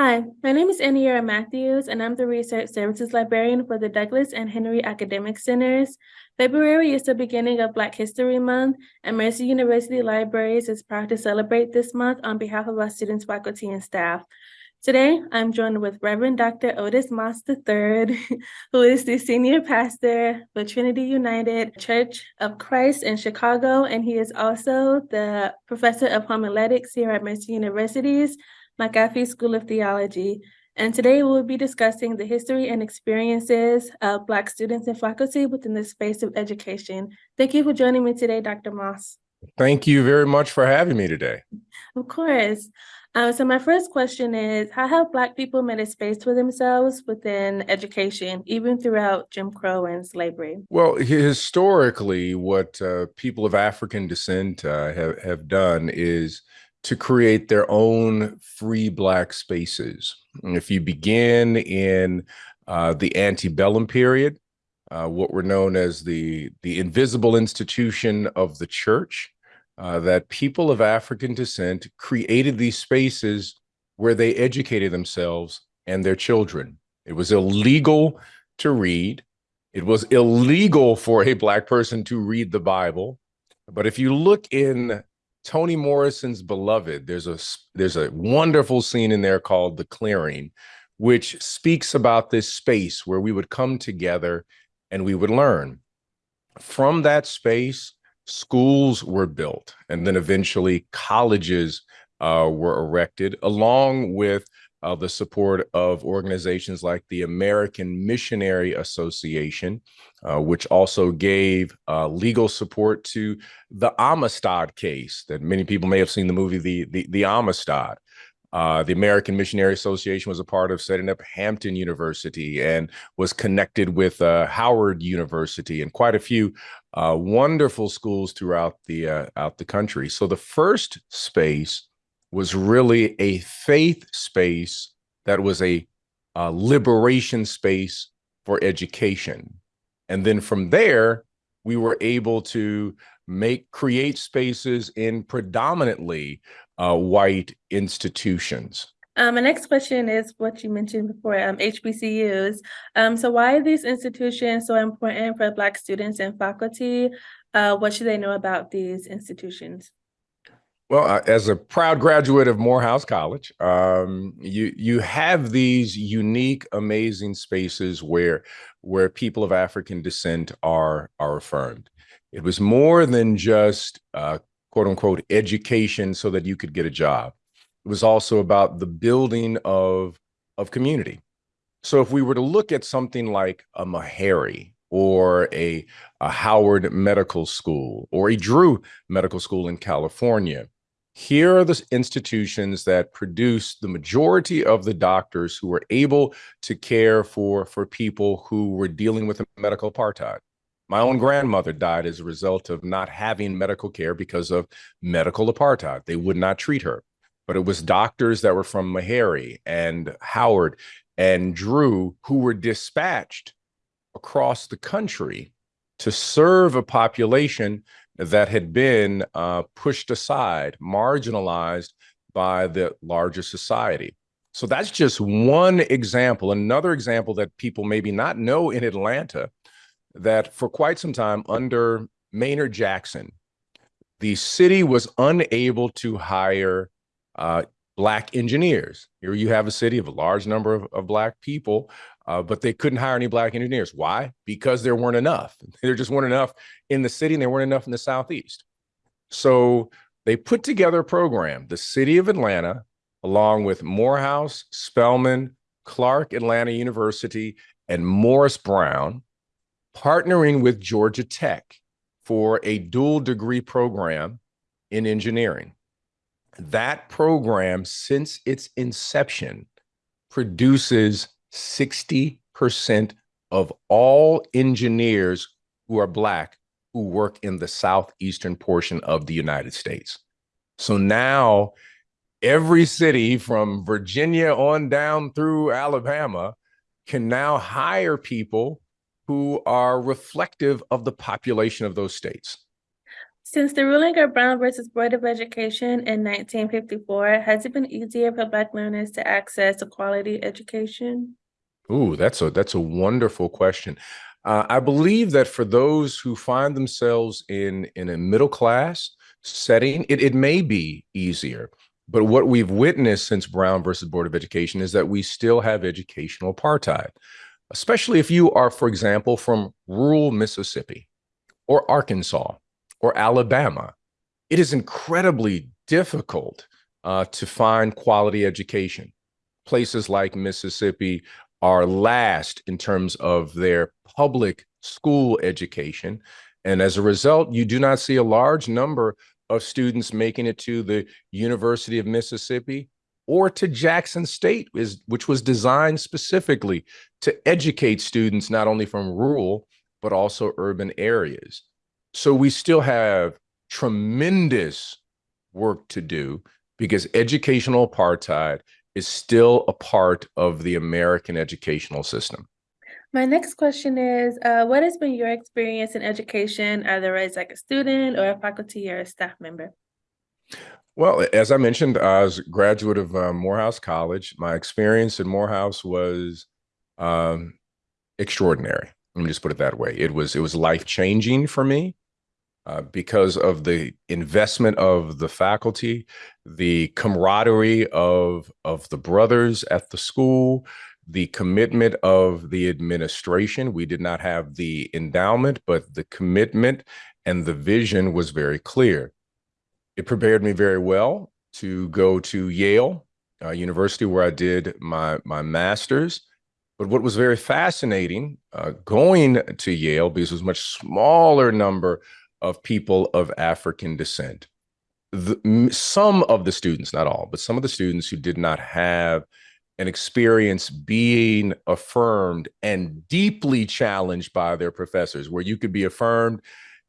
Hi, my name is Aniera Matthews, and I'm the Research Services Librarian for the Douglas and Henry Academic Centers. February is the beginning of Black History Month, and Mercer University Libraries is proud to celebrate this month on behalf of our students, faculty, and staff. Today, I'm joined with Reverend Dr. Otis Moss III, who is the senior pastor for Trinity United Church of Christ in Chicago, and he is also the professor of homiletics here at Mercer University's McAfee School of Theology. And today we'll be discussing the history and experiences of Black students and faculty within the space of education. Thank you for joining me today, Dr. Moss. Thank you very much for having me today. Of course. Um, so my first question is, how have Black people made a space for themselves within education, even throughout Jim Crow and slavery? Well, historically, what uh, people of African descent uh, have, have done is to create their own free Black spaces. And if you begin in uh, the antebellum period, uh, what were known as the, the invisible institution of the church, uh, that people of African descent created these spaces where they educated themselves and their children. It was illegal to read. It was illegal for a Black person to read the Bible. But if you look in Toni Morrison's Beloved, there's a there's a wonderful scene in there called The Clearing, which speaks about this space where we would come together and we would learn. From that space, schools were built, and then eventually colleges uh, were erected, along with uh, the support of organizations like the American Missionary Association, uh, which also gave uh, legal support to the Amistad case that many people may have seen the movie The, the, the Amistad. Uh, the American Missionary Association was a part of setting up Hampton University and was connected with uh, Howard University and quite a few uh, wonderful schools throughout the out the country. So the first space was really a faith space that was a, a liberation space for education. And then from there, we were able to make create spaces in predominantly uh, white institutions. Um, my next question is what you mentioned before, um, HBCUs. Um, so why are these institutions so important for Black students and faculty? Uh, what should they know about these institutions? Well, uh, as a proud graduate of Morehouse College, um, you you have these unique, amazing spaces where where people of African descent are are affirmed. It was more than just uh, quote unquote education so that you could get a job. It was also about the building of of community. So if we were to look at something like a Meharry or a, a Howard Medical School or a Drew Medical School in California, here are the institutions that produce the majority of the doctors who were able to care for, for people who were dealing with a medical apartheid. My own grandmother died as a result of not having medical care because of medical apartheid. They would not treat her. But it was doctors that were from Meharry and Howard and Drew who were dispatched across the country to serve a population that had been uh, pushed aside, marginalized by the larger society. So that's just one example. Another example that people maybe not know in Atlanta, that for quite some time under Maynard Jackson, the city was unable to hire uh, Black engineers. Here you have a city of a large number of, of Black people uh, but they couldn't hire any black engineers. Why? Because there weren't enough. There just weren't enough in the city and there weren't enough in the Southeast. So they put together a program, the city of Atlanta, along with Morehouse, Spelman, Clark Atlanta University, and Morris Brown, partnering with Georgia Tech for a dual degree program in engineering. That program, since its inception, produces 60% of all engineers who are Black who work in the southeastern portion of the United States. So now every city from Virginia on down through Alabama can now hire people who are reflective of the population of those states. Since the ruling of Brown versus Board of Education in nineteen fifty-four, has it been easier for Black learners to access a quality education? Ooh, that's a that's a wonderful question. Uh, I believe that for those who find themselves in in a middle class setting, it, it may be easier. But what we've witnessed since Brown versus Board of Education is that we still have educational apartheid, especially if you are, for example, from rural Mississippi or Arkansas or Alabama. It is incredibly difficult uh, to find quality education. Places like Mississippi are last in terms of their public school education. And as a result, you do not see a large number of students making it to the University of Mississippi or to Jackson State, which was designed specifically to educate students not only from rural, but also urban areas. So we still have tremendous work to do because educational apartheid is still a part of the American educational system. My next question is, uh, what has been your experience in education, either as like a student or a faculty or a staff member? Well, as I mentioned, I was a graduate of uh, Morehouse College. My experience in Morehouse was um, extraordinary. Let me just put it that way. It was it was life changing for me. Uh, because of the investment of the faculty, the camaraderie of of the brothers at the school, the commitment of the administration. We did not have the endowment, but the commitment and the vision was very clear. It prepared me very well to go to Yale uh, University, where I did my my master's. But what was very fascinating uh, going to Yale, because it was a much smaller number of people of African descent. The, some of the students, not all, but some of the students who did not have an experience being affirmed and deeply challenged by their professors, where you could be affirmed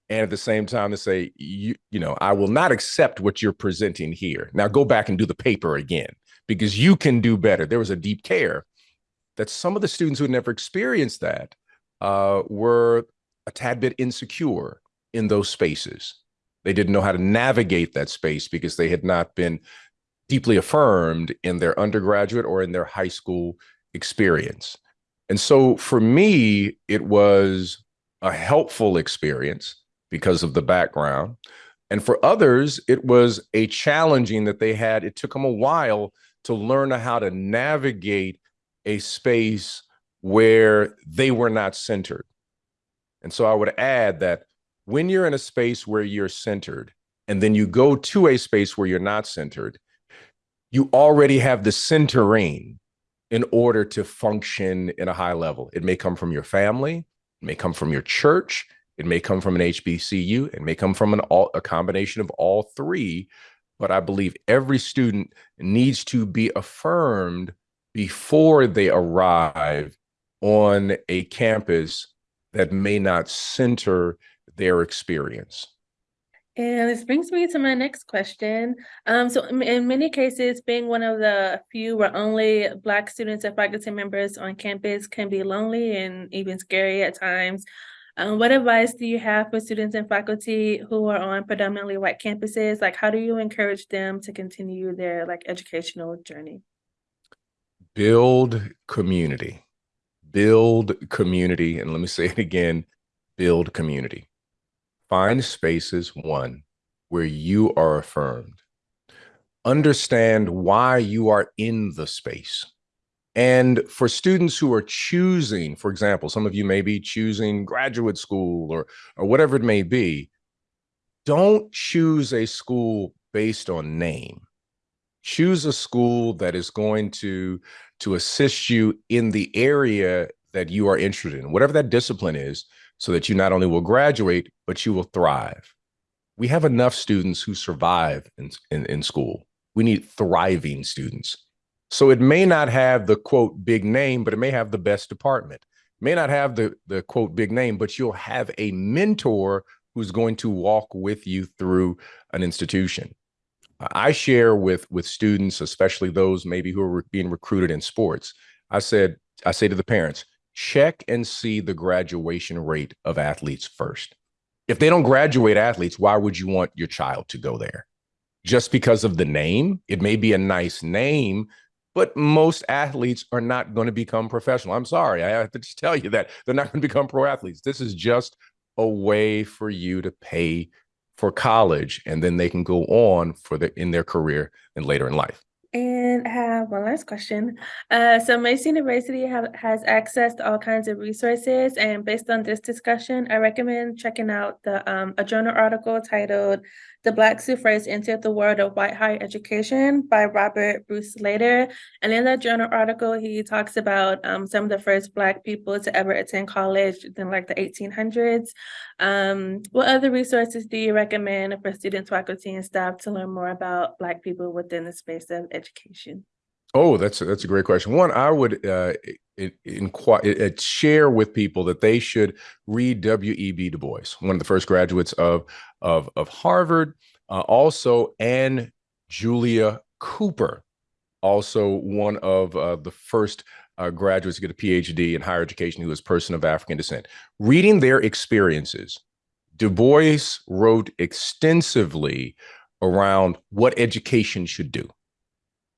and at the same time to say, you, you know, I will not accept what you're presenting here. Now go back and do the paper again because you can do better. There was a deep care that some of the students who had never experienced that uh, were a tad bit insecure in those spaces. They didn't know how to navigate that space because they had not been deeply affirmed in their undergraduate or in their high school experience. And so for me, it was a helpful experience because of the background. And for others, it was a challenging that they had. It took them a while to learn how to navigate a space where they were not centered. And so I would add that when you're in a space where you're centered and then you go to a space where you're not centered, you already have the centering in order to function in a high level. It may come from your family, it may come from your church, it may come from an HBCU, it may come from an all, a combination of all three. But I believe every student needs to be affirmed before they arrive on a campus that may not center their experience. And this brings me to my next question. Um, so in many cases, being one of the few or only Black students and faculty members on campus can be lonely and even scary at times. Um, what advice do you have for students and faculty who are on predominantly white campuses? Like, how do you encourage them to continue their like educational journey? Build community, build community. And let me say it again, build community Find spaces, one, where you are affirmed. Understand why you are in the space. And for students who are choosing, for example, some of you may be choosing graduate school or, or whatever it may be, don't choose a school based on name. Choose a school that is going to, to assist you in the area that you are interested in, whatever that discipline is, so that you not only will graduate, but you will thrive. We have enough students who survive in, in, in school. We need thriving students. So it may not have the quote big name, but it may have the best department. May not have the, the quote big name, but you'll have a mentor who's going to walk with you through an institution. I share with with students, especially those maybe who are being recruited in sports. I said, I say to the parents, check and see the graduation rate of athletes first. If they don't graduate athletes, why would you want your child to go there? Just because of the name? It may be a nice name, but most athletes are not going to become professional. I'm sorry. I have to just tell you that they're not going to become pro athletes. This is just a way for you to pay for college and then they can go on for the in their career and later in life. And I have one last question. Uh, so Mercer University have, has access to all kinds of resources, and based on this discussion, I recommend checking out the um, a journal article titled "The Black Suffragists Entered the World of White Higher Education" by Robert Bruce Slater. And in that journal article, he talks about um, some of the first Black people to ever attend college in like the 1800s. Um, what other resources do you recommend for students, faculty, and staff to learn more about Black people within the space of education? Oh, that's a, that's a great question. One, I would uh, inquire, share with people that they should read W.E.B. Du Bois, one of the first graduates of of, of Harvard. Uh, also, Anna Julia Cooper, also one of uh, the first uh, graduates to get a PhD in higher education who was person of African descent. Reading their experiences, Du Bois wrote extensively around what education should do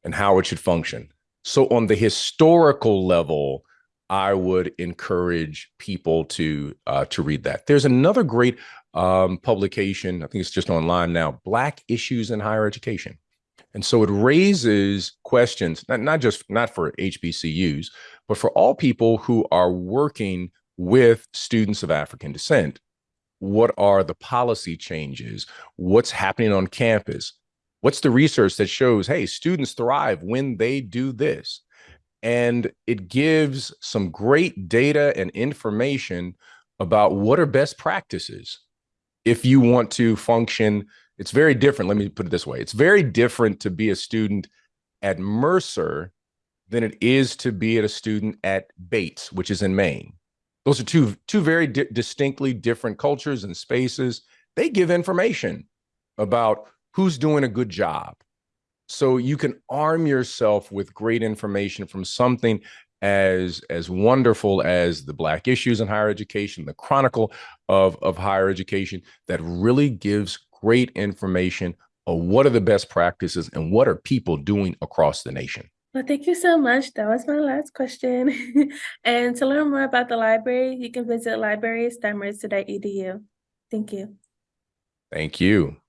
and how it should function. So on the historical level, I would encourage people to uh, to read that. There's another great um, publication. I think it's just online now. Black issues in higher education, and so it raises questions not not just not for HBCUs, but for all people who are working with students of African descent. What are the policy changes? What's happening on campus? What's the research that shows, hey, students thrive when they do this? And it gives some great data and information about what are best practices if you want to function. It's very different. Let me put it this way it's very different to be a student at Mercer than it is to be at a student at Bates, which is in Maine. Those are two, two very di distinctly different cultures and spaces. They give information about who's doing a good job. So you can arm yourself with great information from something as as wonderful as the black issues in higher education, the chronicle of, of higher education that really gives great information of what are the best practices and what are people doing across the nation. Well, thank you so much. That was my last question. and to learn more about the library, you can visit libraries.mercer.edu. Thank you. Thank you.